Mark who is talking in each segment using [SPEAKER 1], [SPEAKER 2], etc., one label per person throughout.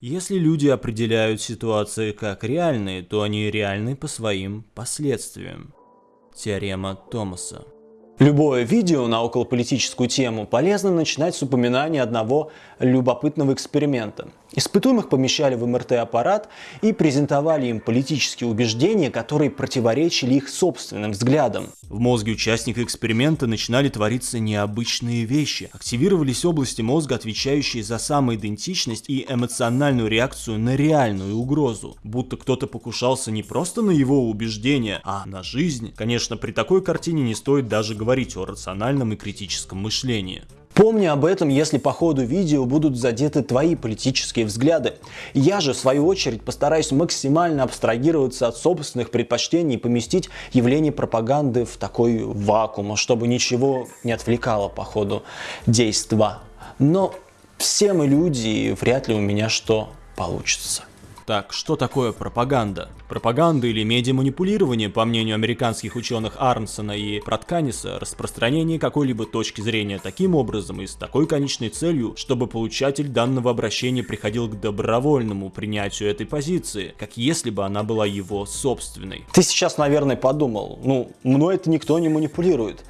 [SPEAKER 1] Если люди определяют ситуации как реальные, то они реальны по своим последствиям. Теорема Томаса.
[SPEAKER 2] Любое видео на околополитическую тему полезно начинать с упоминания одного любопытного эксперимента. Испытуемых помещали в МРТ-аппарат и презентовали им политические убеждения, которые противоречили их собственным взглядам.
[SPEAKER 1] В мозге участника эксперимента начинали твориться необычные вещи. Активировались области мозга, отвечающие за самоидентичность и эмоциональную реакцию на реальную угрозу. Будто кто-то покушался не просто на его убеждения, а на жизнь. Конечно, при такой картине не стоит даже говорить о рациональном и критическом мышлении.
[SPEAKER 2] Помни об этом, если по ходу видео будут задеты твои политические взгляды. Я же, в свою очередь, постараюсь максимально абстрагироваться от собственных предпочтений и поместить явление пропаганды в такой вакуум, чтобы ничего не отвлекало по ходу действа. Но все мы люди, и вряд ли у меня что получится.
[SPEAKER 1] Так, что такое пропаганда? Пропаганда или медиаманипулирование, по мнению американских ученых Арнсона и Протканиса, распространение какой-либо точки зрения таким образом и с такой конечной целью, чтобы получатель данного обращения приходил к добровольному принятию этой позиции, как если бы она была его собственной.
[SPEAKER 2] Ты сейчас, наверное, подумал, ну, мной это никто не манипулирует.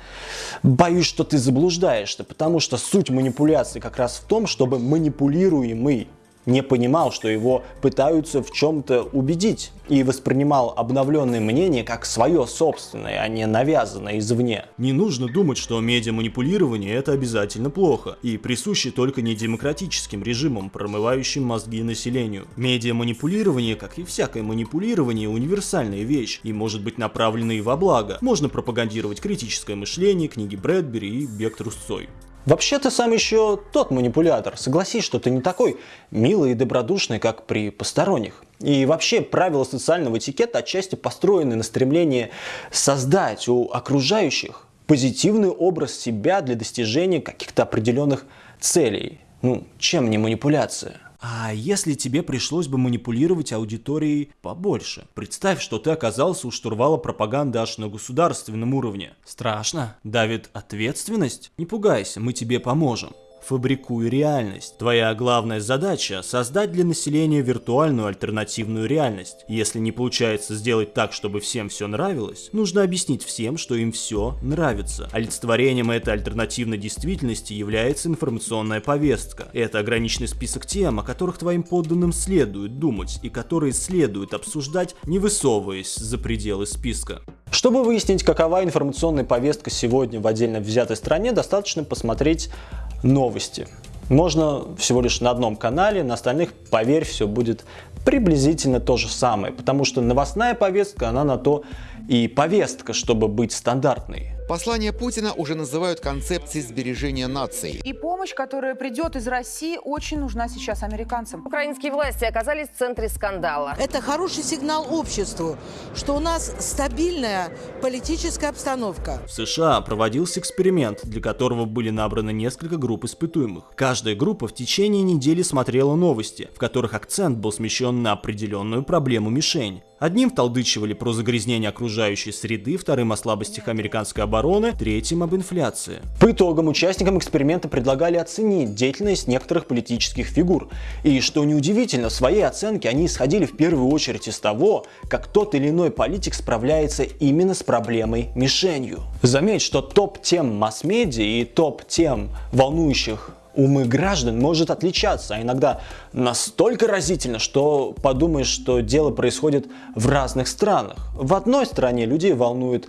[SPEAKER 2] Боюсь, что ты заблуждаешься, потому что суть манипуляции как раз в том, чтобы манипулируемый не понимал, что его пытаются в чем-то убедить и воспринимал обновленное мнение как свое собственное, а не навязанное извне.
[SPEAKER 1] Не нужно думать, что медиаманипулирование это обязательно плохо и присуще только недемократическим режимам, промывающим мозги населению. Медиаманипулирование, как и всякое манипулирование, универсальная вещь и может быть направлена и во благо. Можно пропагандировать критическое мышление, книги Брэдбери и бег трусцой.
[SPEAKER 2] Вообще ты сам еще тот манипулятор. Согласись, что ты не такой милый и добродушный, как при посторонних. И вообще правила социального этикета отчасти построены на стремлении создать у окружающих позитивный образ себя для достижения каких-то определенных целей. Ну, чем не манипуляция?
[SPEAKER 1] А если тебе пришлось бы манипулировать аудиторией побольше? Представь, что ты оказался у штурвала пропаганды аж на государственном уровне. Страшно? Давит ответственность? Не пугайся, мы тебе поможем. Фабрикуй реальность. Твоя главная задача – создать для населения виртуальную альтернативную реальность. Если не получается сделать так, чтобы всем все нравилось, нужно объяснить всем, что им все нравится. Олицетворением этой альтернативной действительности является информационная повестка. Это ограниченный список тем, о которых твоим подданным следует думать и которые следует обсуждать, не высовываясь за пределы списка.
[SPEAKER 2] Чтобы выяснить, какова информационная повестка сегодня в отдельно взятой стране, достаточно посмотреть новости. Можно всего лишь на одном канале, на остальных, поверь, все будет приблизительно то же самое, потому что новостная повестка, она на то и повестка, чтобы быть стандартной.
[SPEAKER 3] Послание Путина уже называют концепцией сбережения нации.
[SPEAKER 4] И помощь, которая придет из России, очень нужна сейчас американцам.
[SPEAKER 5] Украинские власти оказались в центре скандала.
[SPEAKER 6] Это хороший сигнал обществу, что у нас стабильная политическая обстановка.
[SPEAKER 1] В США проводился эксперимент, для которого были набраны несколько групп испытуемых. Каждая группа в течение недели смотрела новости, в которых акцент был смещен на определенную проблему-мишень. Одним вталдычивали про загрязнение окружающей среды, вторым о слабостях американской обороны, третьим об инфляции.
[SPEAKER 2] По итогам участникам эксперимента предлагали оценить деятельность некоторых политических фигур. И что неудивительно, в своей оценке они исходили в первую очередь из того, как тот или иной политик справляется именно с проблемой мишенью. Заметь, что топ-тем масс-медиа и топ-тем волнующих умы граждан может отличаться, а иногда настолько разительно, что подумаешь, что дело происходит в разных странах. В одной стране людей волнует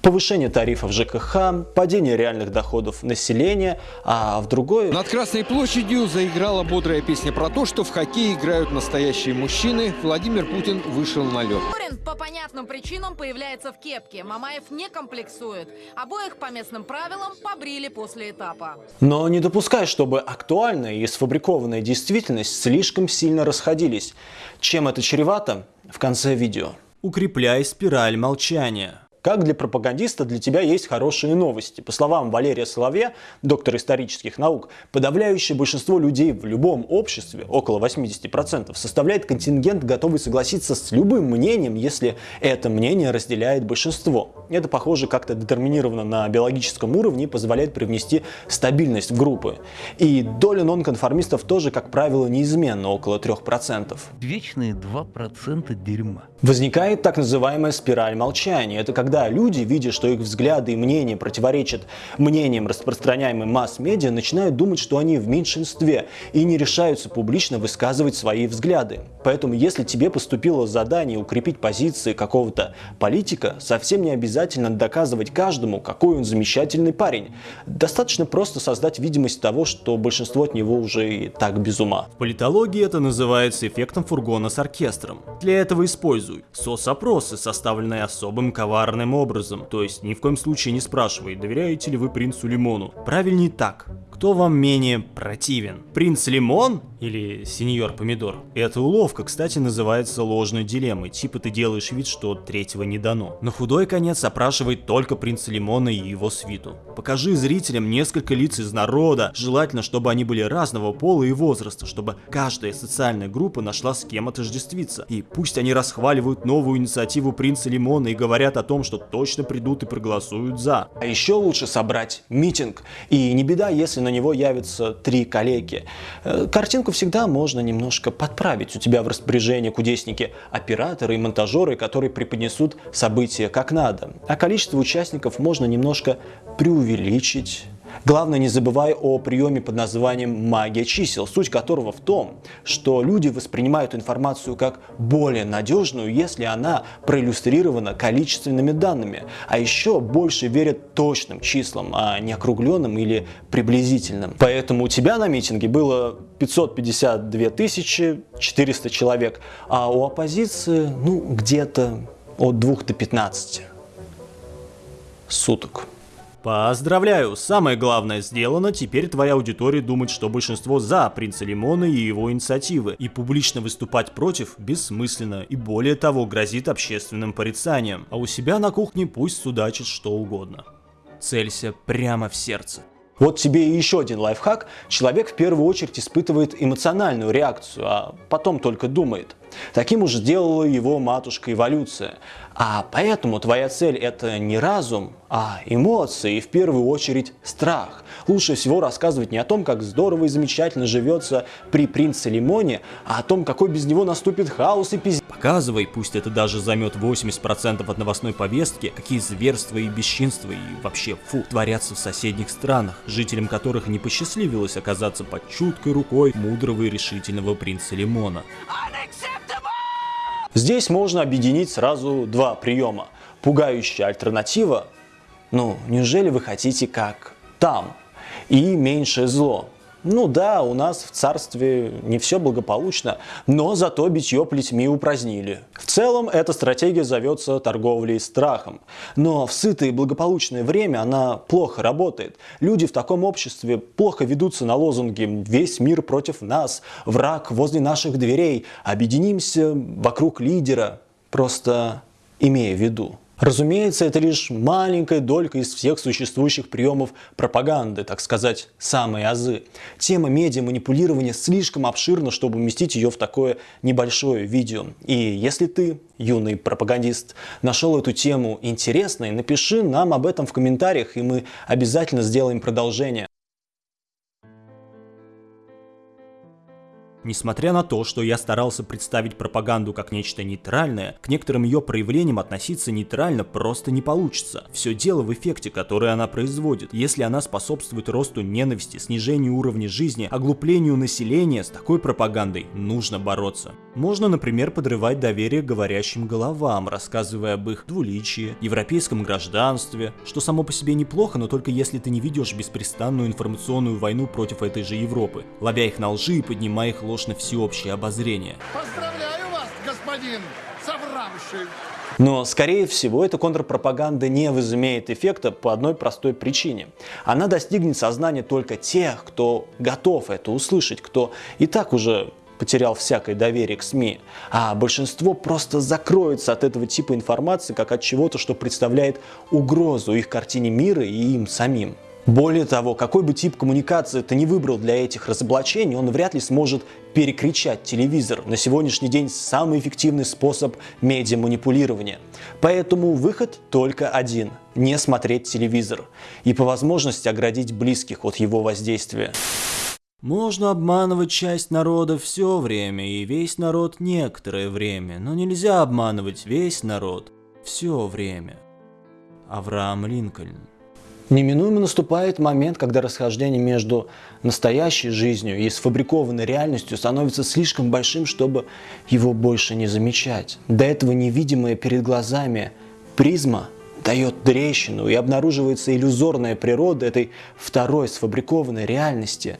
[SPEAKER 2] повышение тарифов ЖКХ, падение реальных доходов населения, а в другой...
[SPEAKER 7] Над Красной площадью заиграла бодрая песня про то, что в хоккей играют настоящие мужчины. Владимир Путин вышел на лед.
[SPEAKER 8] По понятным причинам появляется в кепке. Мамаев не комплексует. Обоих по местным правилам побрили после этапа.
[SPEAKER 2] Но не допускай, чтобы актуальная и сфабрикованная действительность слишком сильно расходились. Чем это чревато? В конце видео.
[SPEAKER 1] Укрепляй спираль молчания.
[SPEAKER 2] Как для пропагандиста для тебя есть хорошие новости. По словам Валерия Соловья, доктора исторических наук, подавляющее большинство людей в любом обществе, около 80%, составляет контингент, готовый согласиться с любым мнением, если это мнение разделяет большинство. Это, похоже, как-то детерминировано на биологическом уровне и позволяет привнести стабильность в группы. И доля нонконформистов тоже, как правило, неизменна, около 3%.
[SPEAKER 9] Вечные 2% дерьма.
[SPEAKER 2] Возникает так называемая спираль молчания. Это когда люди, видя, что их взгляды и мнения противоречат мнениям, распространяемым масс-медиа, начинают думать, что они в меньшинстве и не решаются публично высказывать свои взгляды. Поэтому, если тебе поступило задание укрепить позиции какого-то политика, совсем не обязательно доказывать каждому, какой он замечательный парень. Достаточно просто создать видимость того, что большинство от него уже и так без ума.
[SPEAKER 1] В политологии это называется эффектом фургона с оркестром. Для этого используй соцопросы, составленные особым коварным образом. То есть ни в коем случае не спрашивай, доверяете ли вы принцу Лимону. Правильнее так. Кто вам менее противен? Принц Лимон или сеньор Помидор? Эта уловка, кстати, называется ложной дилеммой. Типа ты делаешь вид, что третьего не дано. На худой конец опрашивает только принца Лимона и его свиту. Покажи зрителям несколько лиц из народа, желательно, чтобы они были разного пола и возраста, чтобы каждая социальная группа нашла с кем отождествиться. И пусть они расхваливают новую инициативу принца Лимона и говорят о том, что точно придут и проголосуют за.
[SPEAKER 2] А еще лучше собрать митинг. И не беда, если на него явятся три коллеги. Э, Картинку всегда можно немножко подправить. У тебя в распоряжении кудесники, операторы и монтажеры, которые преподнесут события как надо. А количество участников можно немножко преувеличить. Главное, не забывай о приеме под названием магия чисел, суть которого в том, что люди воспринимают информацию как более надежную, если она проиллюстрирована количественными данными, а еще больше верят точным числам, а не округленным или приблизительным. Поэтому у тебя на митинге было 552 400 человек, а у оппозиции, ну, где-то от 2 до 15 суток.
[SPEAKER 1] Поздравляю, самое главное сделано, теперь твоя аудитория думает, что большинство за принца Лимона и его инициативы, и публично выступать против бессмысленно, и более того грозит общественным порицанием, а у себя на кухне пусть судачит что угодно. Целься прямо в сердце.
[SPEAKER 2] Вот тебе и еще один лайфхак. Человек в первую очередь испытывает эмоциональную реакцию, а потом только думает. Таким уж сделала его матушка эволюция. А поэтому твоя цель это не разум, а эмоции и в первую очередь страх. Лучше всего рассказывать не о том, как здорово и замечательно живется при принце Лимоне, а о том, какой без него наступит хаос и пиздец.
[SPEAKER 1] Показывай, пусть это даже займет 80% от новостной повестки, какие зверства и бесчинства и вообще фу творятся в соседних странах, жителям которых не посчастливилось оказаться под чуткой рукой мудрого и решительного принца Лимона.
[SPEAKER 2] Здесь можно объединить сразу два приема. Пугающая альтернатива, ну, неужели вы хотите как там, и меньшее зло. Ну да, у нас в царстве не все благополучно, но зато битье плетьми упразднили. В целом, эта стратегия зовется торговлей страхом. Но в сытое и благополучное время она плохо работает. Люди в таком обществе плохо ведутся на лозунги «Весь мир против нас», «Враг возле наших дверей», «Объединимся вокруг лидера», просто имея в виду. Разумеется, это лишь маленькая долька из всех существующих приемов пропаганды, так сказать, самые азы. Тема медиа-манипулирования слишком обширна, чтобы уместить ее в такое небольшое видео. И если ты, юный пропагандист, нашел эту тему интересной, напиши нам об этом в комментариях, и мы обязательно сделаем продолжение.
[SPEAKER 1] Несмотря на то, что я старался представить пропаганду как нечто нейтральное, к некоторым ее проявлениям относиться нейтрально просто не получится. Все дело в эффекте, который она производит. Если она способствует росту ненависти, снижению уровня жизни, оглуплению населения, с такой пропагандой нужно бороться. Можно, например, подрывать доверие говорящим головам, рассказывая об их двуличии, европейском гражданстве, что само по себе неплохо, но только если ты не ведешь беспрестанную информационную войну против этой же Европы, ловя их на лжи и поднимая их ложь на всеобщее обозрение.
[SPEAKER 10] Поздравляю вас, господин совравший.
[SPEAKER 2] Но, скорее всего, эта контрпропаганда не возымеет эффекта по одной простой причине. Она достигнет сознания только тех, кто готов это услышать, кто и так уже потерял всякое доверие к СМИ, а большинство просто закроется от этого типа информации как от чего-то, что представляет угрозу их картине мира и им самим. Более того, какой бы тип коммуникации ты не выбрал для этих разоблачений, он вряд ли сможет перекричать телевизор. На сегодняшний день самый эффективный способ медиаманипулирования. Поэтому выход только один – не смотреть телевизор и по возможности оградить близких от его воздействия.
[SPEAKER 1] Можно обманывать часть народа все время и весь народ некоторое время, но нельзя обманывать весь народ все время. Авраам Линкольн
[SPEAKER 2] Неминуемо наступает момент, когда расхождение между настоящей жизнью и сфабрикованной реальностью становится слишком большим, чтобы его больше не замечать. До этого невидимая перед глазами призма дает трещину и обнаруживается иллюзорная природа этой второй сфабрикованной реальности.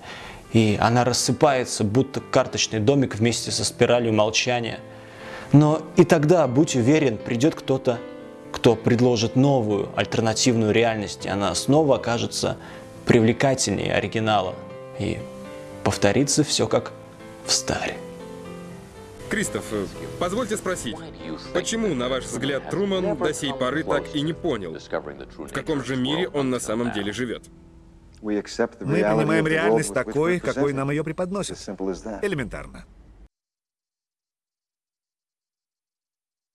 [SPEAKER 2] И она рассыпается, будто карточный домик вместе со спиралью молчания. Но и тогда, будь уверен, придет кто-то кто предложит новую альтернативную реальность, и она снова окажется привлекательнее оригинала. И повторится все как в старе.
[SPEAKER 11] Кристоф, позвольте спросить, почему, на ваш взгляд, Труман до сей поры так и не понял, в каком же мире он на самом деле живет?
[SPEAKER 12] Мы принимаем реальность такой, какой нам ее преподносят. Элементарно.